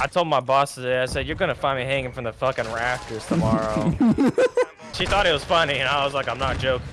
I told my boss today, I said, you're gonna find me hanging from the fucking rafters tomorrow. she thought it was funny, and I was like, I'm not joking.